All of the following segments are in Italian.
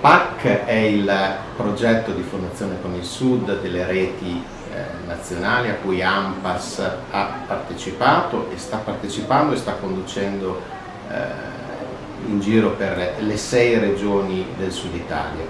PAC è il progetto di Fondazione con il Sud delle reti eh, nazionali a cui AMPAS ha partecipato e sta partecipando e sta conducendo eh, in giro per le sei regioni del Sud Italia.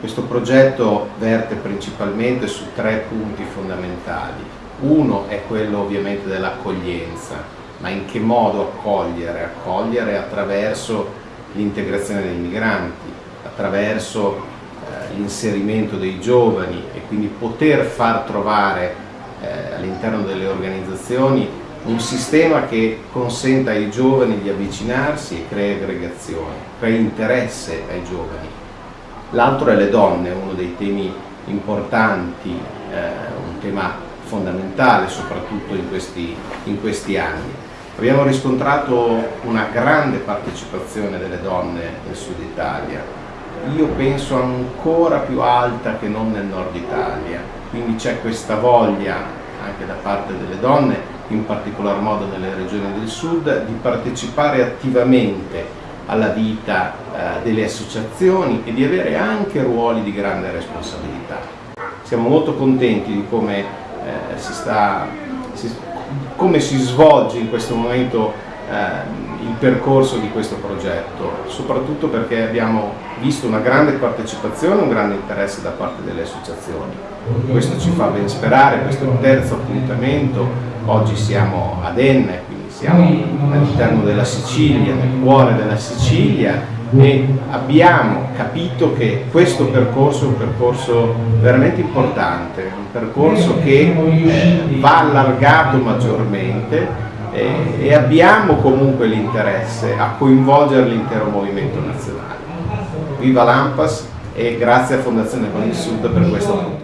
Questo progetto verte principalmente su tre punti fondamentali. Uno è quello ovviamente dell'accoglienza, ma in che modo accogliere? Accogliere attraverso l'integrazione dei migranti, attraverso eh, l'inserimento dei giovani e quindi poter far trovare eh, all'interno delle organizzazioni un sistema che consenta ai giovani di avvicinarsi e crea aggregazione, crea interesse ai giovani. L'altro è le donne, uno dei temi importanti, eh, un tema fondamentale soprattutto in questi, in questi anni. Abbiamo riscontrato una grande partecipazione delle donne nel sud Italia, io penso ancora più alta che non nel nord Italia, quindi c'è questa voglia anche da parte delle donne, in particolar modo nelle regioni del sud, di partecipare attivamente alla vita eh, delle associazioni e di avere anche ruoli di grande responsabilità. Siamo molto contenti di come, eh, si, sta, si, come si svolge in questo momento il percorso di questo progetto, soprattutto perché abbiamo visto una grande partecipazione, un grande interesse da parte delle associazioni. Questo ci fa ben sperare, questo è il terzo appuntamento, oggi siamo ad Enna, quindi siamo all'interno della Sicilia, nel cuore della Sicilia e abbiamo capito che questo percorso è un percorso veramente importante, un percorso che eh, va allargato maggiormente e, e abbiamo comunque l'interesse a coinvolgere l'intero movimento nazionale. Viva l'AMPAS e grazie a Fondazione Con il Sud per questa opportunità.